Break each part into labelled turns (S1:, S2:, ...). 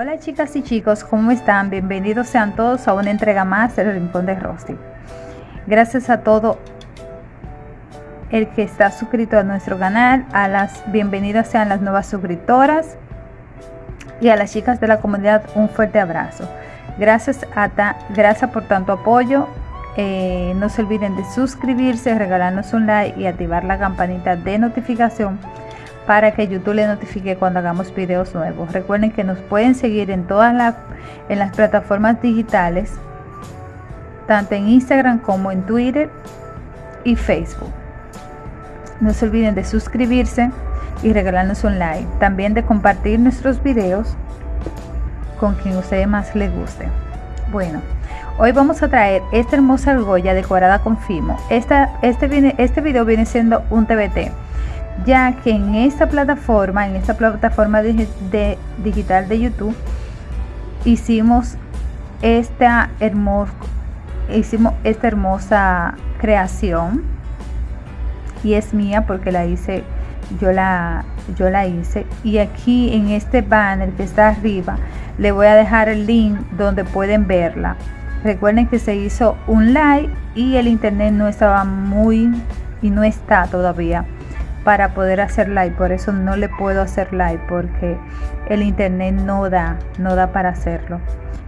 S1: Hola chicas y chicos, ¿cómo están? Bienvenidos sean todos a una entrega más del Rincón de Rosty. Gracias a todo el que está suscrito a nuestro canal, a las bienvenidas sean las nuevas suscriptoras y a las chicas de la comunidad un fuerte abrazo. Gracias, a gracias por tanto apoyo. Eh, no se olviden de suscribirse, regalarnos un like y activar la campanita de notificación para que YouTube le notifique cuando hagamos videos nuevos. Recuerden que nos pueden seguir en todas las, en las plataformas digitales, tanto en Instagram como en Twitter y Facebook. No se olviden de suscribirse y regalarnos un like. También de compartir nuestros videos con quien ustedes más les guste. Bueno, hoy vamos a traer esta hermosa argolla decorada con fimo. Esta, este, viene, este video viene siendo un TBT, ya que en esta plataforma, en esta plataforma de, digital de YouTube, hicimos esta, hermosa hicimos esta hermosa creación. Y es mía porque la hice yo la yo la hice. Y aquí en este banner que está arriba le voy a dejar el link donde pueden verla. Recuerden que se hizo un live y el internet no estaba muy y no está todavía para poder hacer live. Por eso no le puedo hacer live porque el internet no da no da para hacerlo.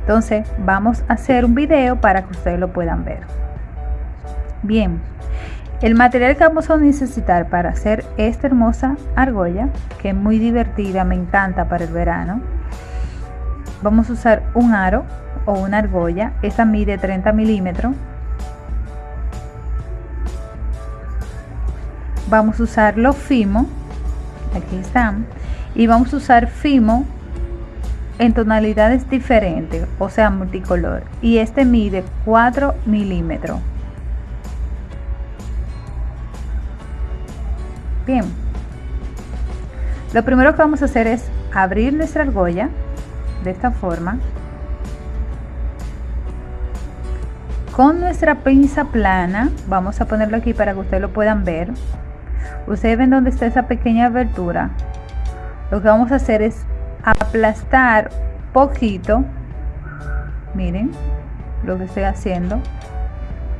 S1: Entonces vamos a hacer un video para que ustedes lo puedan ver. Bien el material que vamos a necesitar para hacer esta hermosa argolla, que es muy divertida, me encanta para el verano, vamos a usar un aro o una argolla, esta mide 30 milímetros. Vamos a usar los fimo, aquí están, y vamos a usar fimo en tonalidades diferentes, o sea multicolor, y este mide 4 milímetros. Bien, lo primero que vamos a hacer es abrir nuestra argolla de esta forma. Con nuestra pinza plana, vamos a ponerlo aquí para que ustedes lo puedan ver. Ustedes ven dónde está esa pequeña abertura. Lo que vamos a hacer es aplastar poquito. Miren lo que estoy haciendo.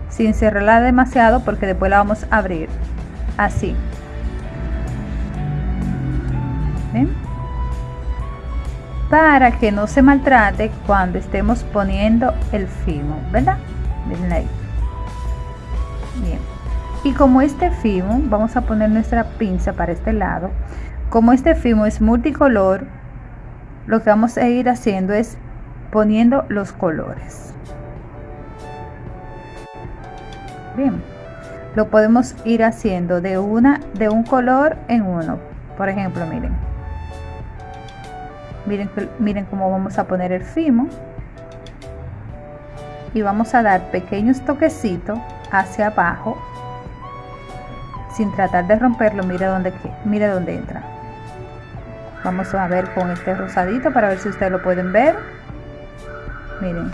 S1: Sin cerrarla demasiado porque después la vamos a abrir. Así. Para que no se maltrate cuando estemos poniendo el fimo, ¿verdad? Miren ahí. Bien. Y como este fimo, vamos a poner nuestra pinza para este lado. Como este fimo es multicolor, lo que vamos a ir haciendo es poniendo los colores. Bien, lo podemos ir haciendo de una de un color en uno. Por ejemplo, miren, miren, miren cómo vamos a poner el fimo y vamos a dar pequeños toquecitos hacia abajo sin tratar de romperlo mire dónde mire dónde entra. Vamos a ver con este rosadito para ver si ustedes lo pueden ver. Miren.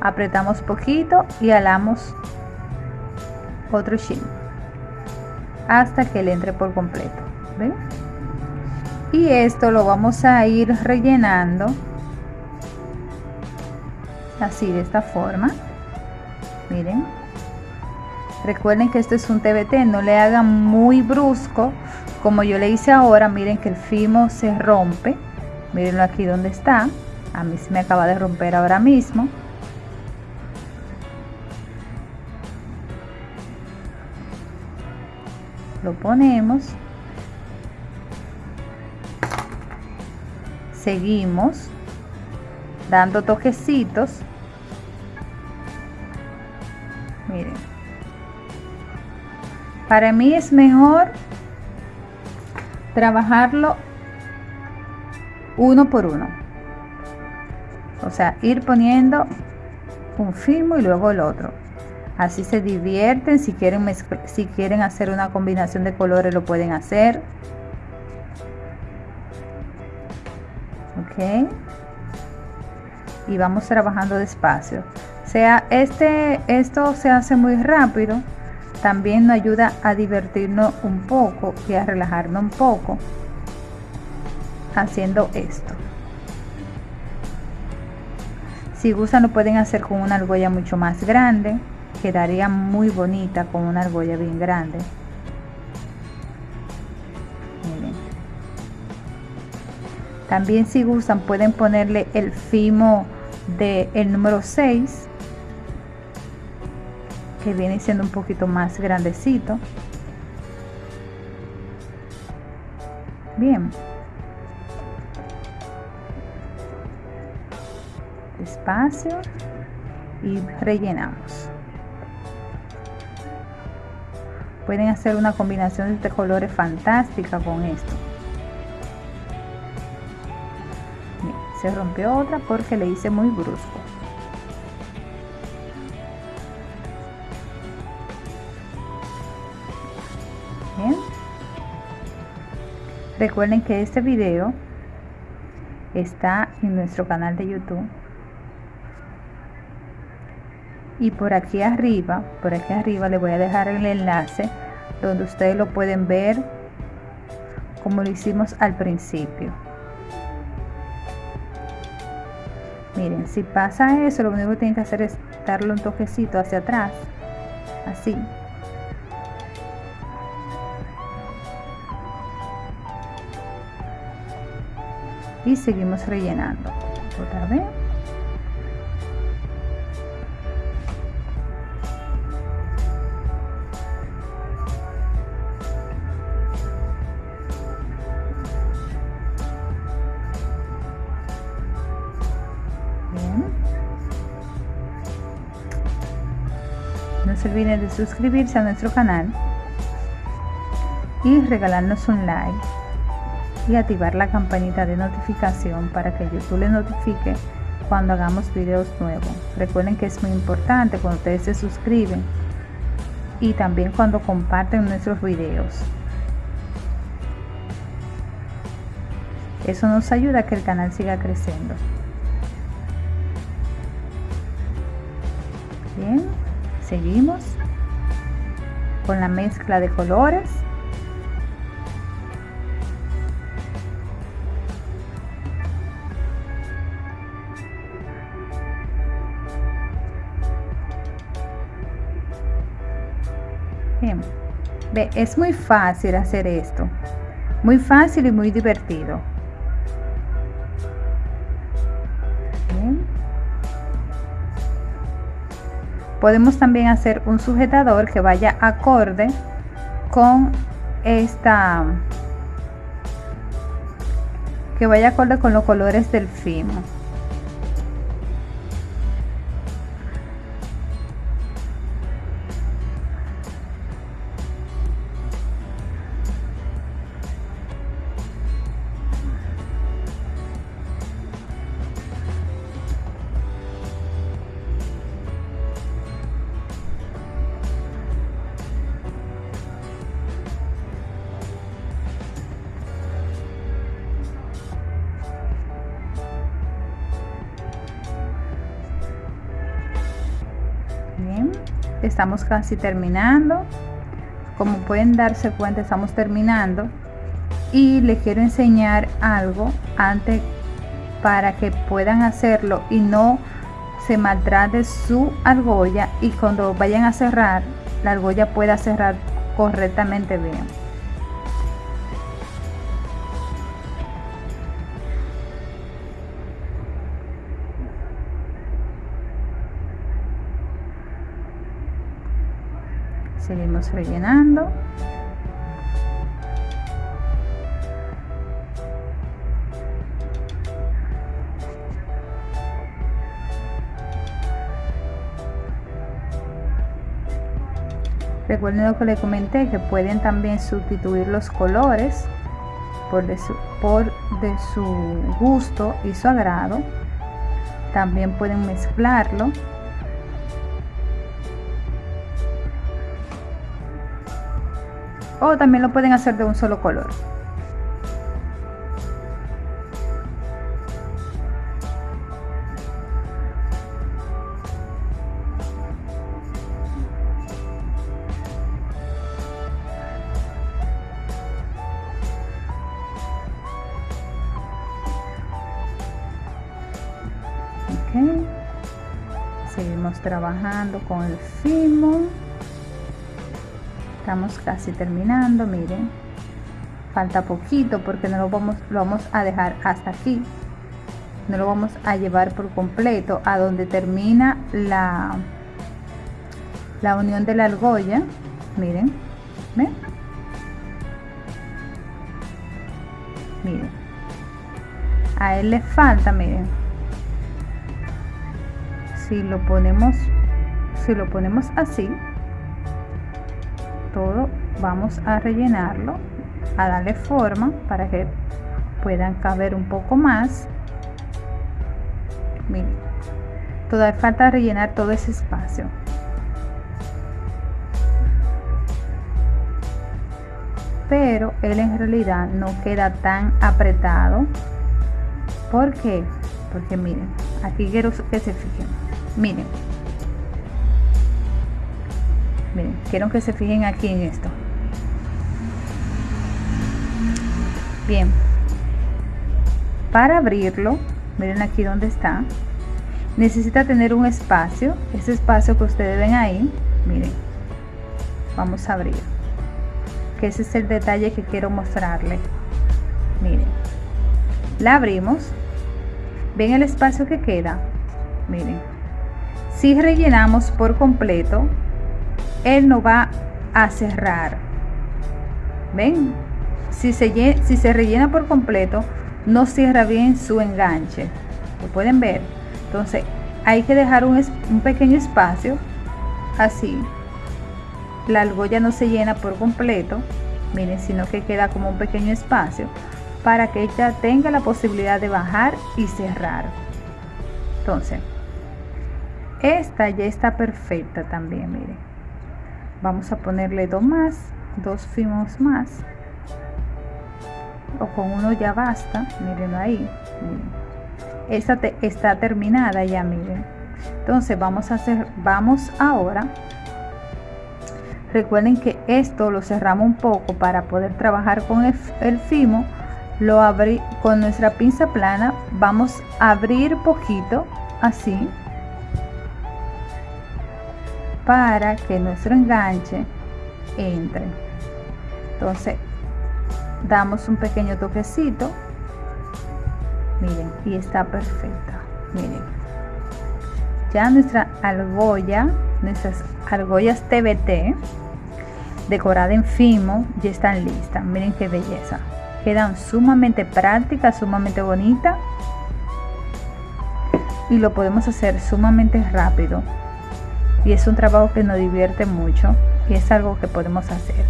S1: Apretamos poquito y alamos otro chin hasta que le entre por completo ¿ven? y esto lo vamos a ir rellenando así de esta forma. Miren recuerden que esto es un TBT no le hagan muy brusco como yo le hice ahora. Miren que el fimo se rompe. Mirenlo aquí donde está. A mí se me acaba de romper ahora mismo. Lo ponemos. Seguimos dando toquecitos. Miren para mí es mejor trabajarlo uno por uno. O sea ir poniendo un filmo y luego el otro. Así se divierten si quieren si quieren hacer una combinación de colores lo pueden hacer. Y vamos trabajando despacio. Sea este esto se hace muy rápido también nos ayuda a divertirnos un poco y a relajarnos un poco haciendo esto Si gustan lo pueden hacer con una argolla mucho más grande. Quedaría muy bonita con una argolla bien grande. También si gustan pueden ponerle el fimo del el número 6 viene siendo un poquito más grandecito. Bien. Despacio y rellenamos. Pueden hacer una combinación de colores fantástica con esto. se rompió otra porque le hice muy brusco. Recuerden que este video está en nuestro canal de YouTube. Y por aquí arriba, por aquí arriba les voy a dejar el enlace donde ustedes lo pueden ver como lo hicimos al principio. Miren, si pasa eso, lo único que tienen que hacer es darle un toquecito hacia atrás, así, y seguimos rellenando. Otra vez. No se olviden de suscribirse a nuestro canal y regalarnos un like y activar la campanita de notificación para que YouTube les notifique cuando hagamos videos nuevos. Recuerden que es muy importante cuando ustedes se suscriben y también cuando comparten nuestros videos. Eso nos ayuda a que el canal siga creciendo. Bien, seguimos con la mezcla de colores. Es muy fácil hacer esto. Muy fácil y muy divertido. Podemos también hacer un sujetador que vaya acorde con esta que vaya acorde con los colores del fimo. Estamos casi terminando. Como pueden darse cuenta estamos terminando. Y les quiero enseñar algo antes para que puedan hacerlo y no se maltrate su argolla. Y cuando vayan a cerrar la argolla pueda cerrar correctamente bien seguimos rellenando Recuerden lo que les comenté, que pueden también sustituir los colores por de su, su gusto y su agrado. También pueden mezclarlo o también lo pueden hacer de un solo color. Seguimos trabajando con el fimo estamos casi terminando miren. Falta poquito porque no lo vamos lo vamos a dejar hasta aquí. No lo vamos a llevar por completo a donde termina la la unión de la argolla. Miren miren. A él le falta miren. Si lo ponemos si lo ponemos así todo vamos a rellenarlo a darle forma para que puedan caber un poco más. Miren todavía falta rellenar todo ese espacio. Pero él en realidad no queda tan apretado. ¿por qué? porque miren aquí quiero que se fijen. Miren quiero que se fijen aquí en esto. Bien. Para abrirlo miren aquí donde está necesita tener un espacio ese espacio que ustedes ven ahí miren vamos a abrir que ese es el detalle que quiero mostrarle miren la abrimos ven el espacio que queda miren si rellenamos por completo él no va a cerrar. Ven si se, si se rellena por completo no cierra bien su enganche. Lo pueden ver entonces hay que dejar un, un pequeño espacio así. La argolla no se llena por completo, miren, sino que queda como un pequeño espacio para que ella tenga la posibilidad de bajar y cerrar. Entonces, esta ya está perfecta también, miren. Vamos a ponerle dos más, dos fimos más. O con uno ya basta, miren ahí. Esta está terminada ya, miren. Entonces vamos a hacer, vamos ahora Recuerden que esto lo cerramos un poco para poder trabajar con el, fimo. Lo abrí con nuestra pinza plana. Vamos a abrir poquito así para que nuestro enganche entre. Entonces damos un pequeño toquecito. Miren, y está perfecta. Miren. Ya nuestra argolla nuestras argollas TBT decorada en fimo ya están listas miren qué belleza quedan sumamente prácticas sumamente bonitas y lo podemos hacer sumamente rápido y es un trabajo que nos divierte mucho y es algo que podemos hacer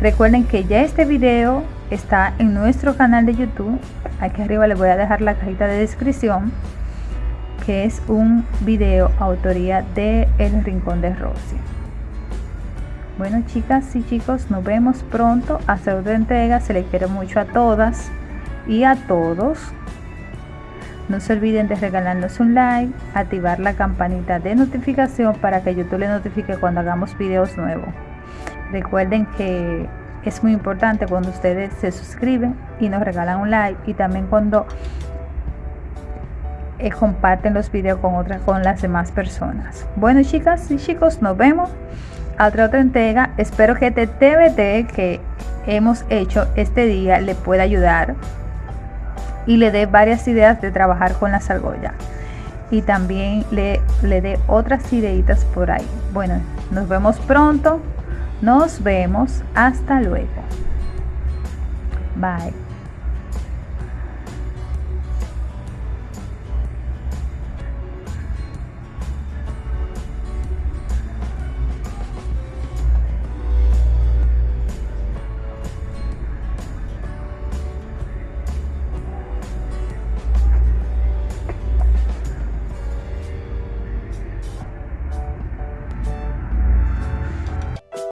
S1: recuerden que ya este video está en nuestro canal de youtube aquí arriba les voy a dejar la cajita de descripción que es un video autoría de El Rincón de Rosy. Bueno chicas y chicos, nos vemos pronto hasta otra entrega. Se les quiere mucho a todas y a todos. No se olviden de regalarnos un like, activar la campanita de notificación para que YouTube les notifique cuando hagamos videos nuevos. Recuerden que es muy importante cuando ustedes se suscriben y nos regalan un like y también cuando eh, comparten los videos con otras con las demás personas. Bueno chicas y chicos nos vemos. A otra otra entrega. Espero que este TBT que hemos hecho este día le pueda ayudar y le dé varias ideas de trabajar con la argollas. Y también le, le dé otras ideitas por ahí. Bueno nos vemos pronto. Nos vemos. Hasta luego. Bye